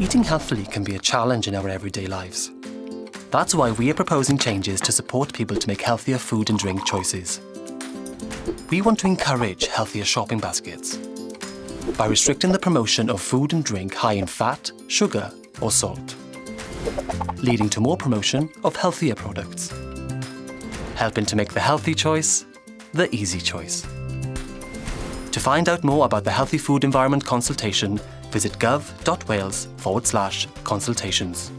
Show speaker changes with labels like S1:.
S1: eating healthily can be a challenge in our everyday lives. That's why we are proposing changes to support people to make healthier food and drink choices. We want to encourage healthier shopping baskets by restricting the promotion of food and drink high in fat, sugar or salt, leading to more promotion of healthier products, helping to make the healthy choice the easy choice. To find out more about the Healthy Food Environment consultation, visit gov.wales forward slash consultations.